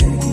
music.